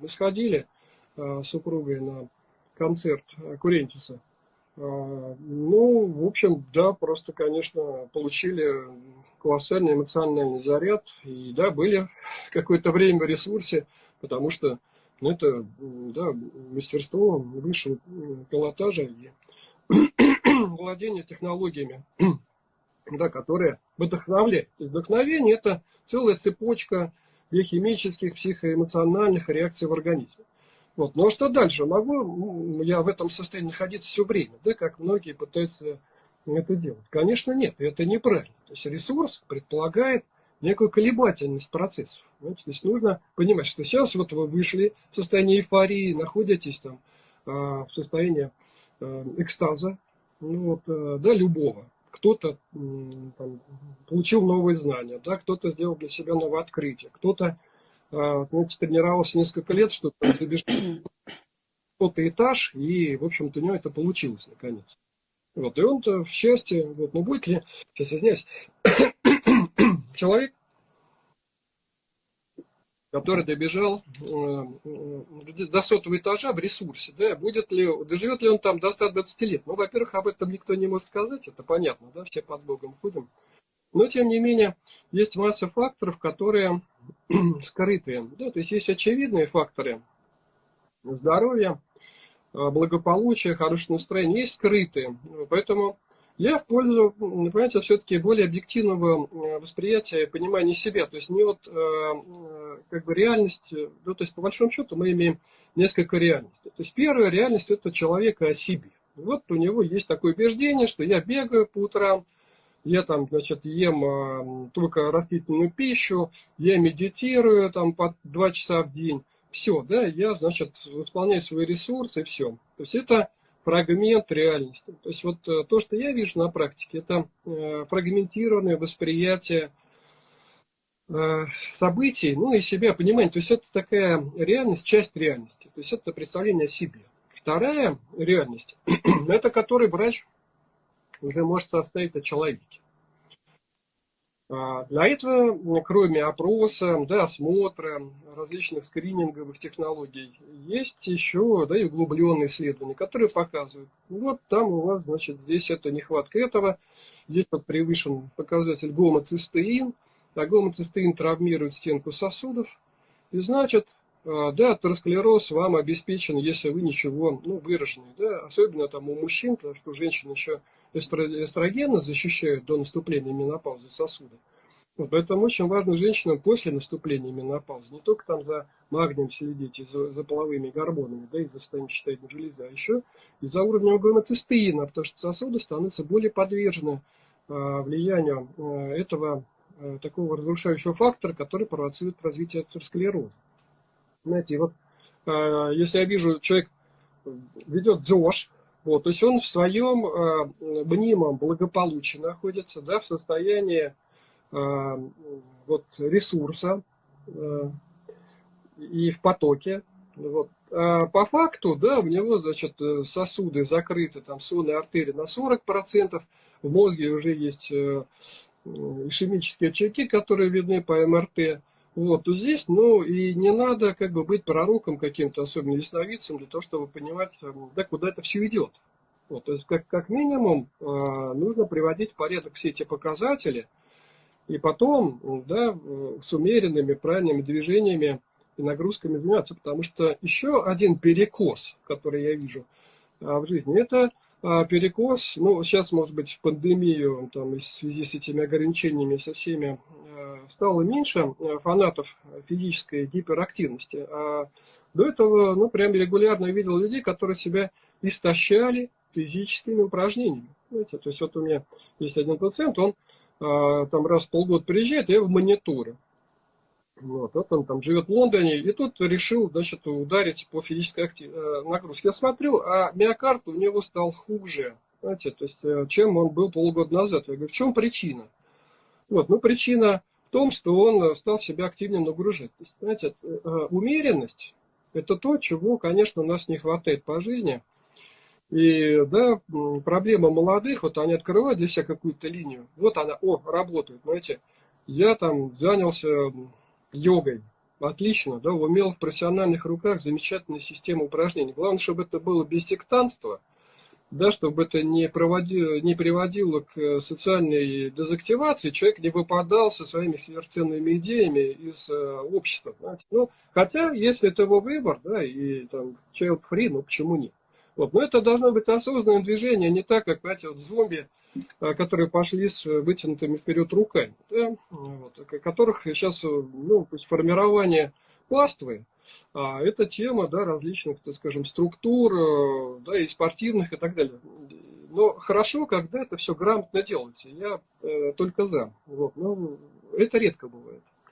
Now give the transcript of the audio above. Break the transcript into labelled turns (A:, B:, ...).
A: Мы сходили с супругой на концерт Курентиса. Ну, в общем, да, просто, конечно, получили колоссальный эмоциональный заряд. И да, были какое-то время в ресурсе, потому что ну, это да, мастерство высшего пилотажа и владение технологиями, да, которые вдохновляют. Вдохновение – это целая цепочка биохимических, психоэмоциональных реакций в организме. Вот. А что дальше? Могу я в этом состоянии находиться все время, да, как многие пытаются это делать? Конечно, нет, это неправильно. То есть ресурс предполагает некую колебательность процессов. Знаете, то есть нужно понимать, что сейчас вот вы вышли в состояние эйфории, находитесь там а, в состоянии а, экстаза, ну вот, э, да, любого. Кто-то получил новые знания, да, кто-то сделал для себя новое открытие, кто-то а, знаете, тренировался несколько лет, чтобы забежать кто-то этаж, и, в общем-то, у него это получилось наконец. Вот, и он-то в счастье, вот, ну будет ли, сейчас извиняюсь, человек, который добежал э, до сотого этажа в ресурсе, да, будет ли, доживет ли он там до 120 лет? Ну, во-первых, об этом никто не может сказать, это понятно, да, все под Богом ходим. Но, тем не менее, есть масса факторов, которые скрытые. Да, то есть есть очевидные факторы здоровья, э, благополучия, хорошего настроения, есть скрытые. Поэтому я в пользу, понимаете, все-таки более объективного э, восприятия, понимания себя. То есть не вот э, как бы реальность, ну, то есть по большому счету мы имеем несколько реальностей. То есть первая реальность это человека о себе. Вот у него есть такое убеждение, что я бегаю по утрам, я там, значит, ем только растительную пищу, я медитирую там по два часа в день. Все, да, я, значит, восполняю свои ресурсы и все. То есть это фрагмент реальности. То есть вот э, то, что я вижу на практике, это э, фрагментированное восприятие э, событий, ну и себя, понимание. То есть это такая реальность, часть реальности. То есть это представление о себе. Вторая реальность, это который врач уже может составить о человеке. А, для этого, кроме опроса, да, осмотра, различных скрининговых технологий, есть еще да, и углубленные исследования, которые показывают, вот там у вас, значит, здесь это нехватка этого, здесь вот превышен показатель гомоцистеин, а гомоцистеин травмирует стенку сосудов, и значит, а, да, атеросклероз вам обеспечен, если вы ничего, ну, выраженный, да, особенно там у мужчин, потому что женщины еще эстрогены защищают до наступления менопаузы сосуда. Вот, поэтому очень важно женщинам после наступления менопаузы не только там за магнием следить, и за, за половыми гормонами, да, и за состоянием железы, а еще и за уровнем гомоцистеина, потому что сосуды становятся более подвержены а, влиянию а, этого а, такого разрушающего фактора, который провоцирует развитие атеросклероза. Знаете, вот а, если я вижу, человек ведет ЗОЖ, вот, то есть он в своем э, мнимом благополучии находится, да, в состоянии э, вот, ресурса э, и в потоке. Вот. А по факту, да, у него, значит, сосуды закрыты, там, сонные артерии на 40%, в мозге уже есть э, ишемические очаги, которые видны по МРТ. Вот, то здесь, ну, и не надо как бы быть пророком каким-то, особенно ясновидцем, для того, чтобы понимать, да, куда это все идет. Вот, то есть, как, как минимум, э, нужно приводить в порядок все эти показатели, и потом, да, с умеренными, правильными движениями и нагрузками заниматься, потому что еще один перекос, который я вижу в жизни, это перекос, ну, сейчас, может быть, в пандемию, там, в связи с этими ограничениями, со всеми стало меньше э, фанатов физической гиперактивности. А до этого, ну, прям регулярно видел людей, которые себя истощали физическими упражнениями. Знаете, то есть вот у меня есть один пациент, он а, там раз в полгода приезжает, я в мониторе. Вот, вот он там живет в Лондоне, и тут решил, значит, ударить по физической актив... Э, нагрузке. Я смотрю, а миокард у него стал хуже, знаете, то есть, э, чем он был полгода назад. Я говорю, в чем причина? Вот, ну, причина в том, что он стал себя активнее нагружать. То есть, знаете, э, умеренность – это то, чего, конечно, у нас не хватает по жизни. И, да, проблема молодых, вот они открывают себя какую-то линию, вот она, о, работает, знаете, я там занялся йогой, отлично, да, умел в профессиональных руках замечательная система упражнений. Главное, чтобы это было без сектантства, да, чтобы это не, проводило, не приводило к э, социальной дезактивации, человек не выпадал со своими сверхценными идеями из э, общества. Ну, хотя, если это его выбор, да, и там child free, ну почему нет? Вот. Но это должно быть осознанное движение, не так, как, знаете, вот зомби, э, которые пошли с вытянутыми вперед руками, да, вот, которых сейчас, ну, формирование пластовые, а это тема да, различных, так скажем, структур, э, да, и спортивных и так далее. Но хорошо, когда это все грамотно делается. Я э, только за. Вот. Но это редко бывает.